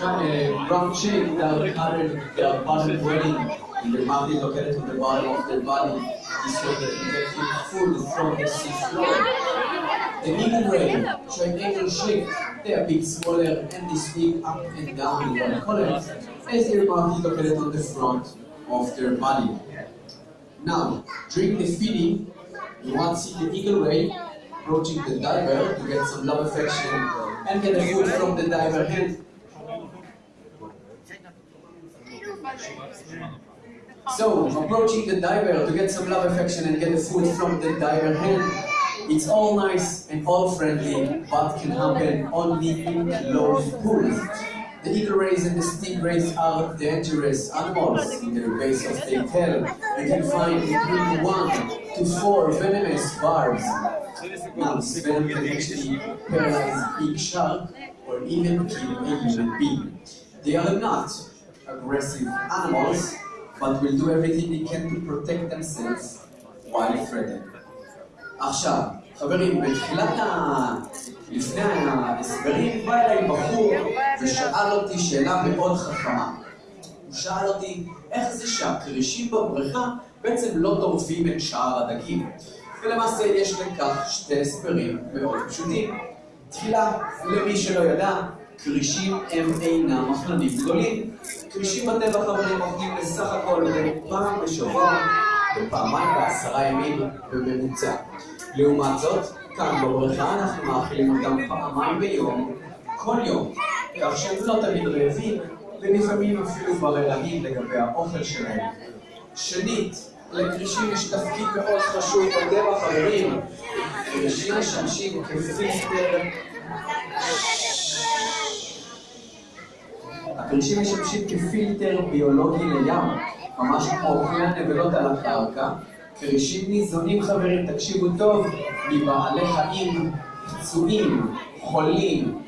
uh, brown chick that covered their bottom dwelling in the mouth located on the bottom of their body is so that get food from the seafloor. The eagle ray, showing eagle shape, they are big, smaller, and they speak up and down in one color, as their mouth is located on the front of their body. Now, during the feeding, you want to see the eagle ray approaching the diver to get some love affection and get the food from the diver hand. So, approaching the diver to get some love affection and get the food from the diver hand, it's all nice and all friendly, but can happen only in closed pools. The eagle rays and the stingrays are dangerous animals. In the base of their tail, you can find between one to four venomous barbs. This venom can actually paralyze big shark or even kill a human being. They are not aggressive animals, but will do everything they can to protect themselves while threatened. עכשיו, חברים, בתחילת ה... לפני ההסברים בא אליי בחור ושאל אותי שאלה מאוד חכמה. הוא שאל אותי, איך זה שהכרישים בבריכה בעצם לא טורפים את שאר הדגים? ולמעשה יש לכך שתי הסברים מאוד פשוטים. תחילה, למי שלא ידע, כרישים הם אינם מחלנים גדולים. כרישים בטבע חברים אוכלים בסך הכל פעם בשבוע ופעמיים בעשרה ימים בממוצע. לעומת זאת, כאן בבריכה אנחנו מאכילים אותם פעמיים ביום, כל יום, כך שהם לא תמיד רעבים, ולפעמים אפילו בררנים לגבי האוכל שלהם. שנית, לכרישים יש תפקיד מאוד חשוב בטבע, חברים. כרישים משמשים כפילטר... הכרישים משמשים כפילטר ביולוגי לים, ממש כמו כלי הנבלות על הקרקע. כרישים ניזונים חברים, תקשיבו טוב, מבעלי חיים פצועים, חולים,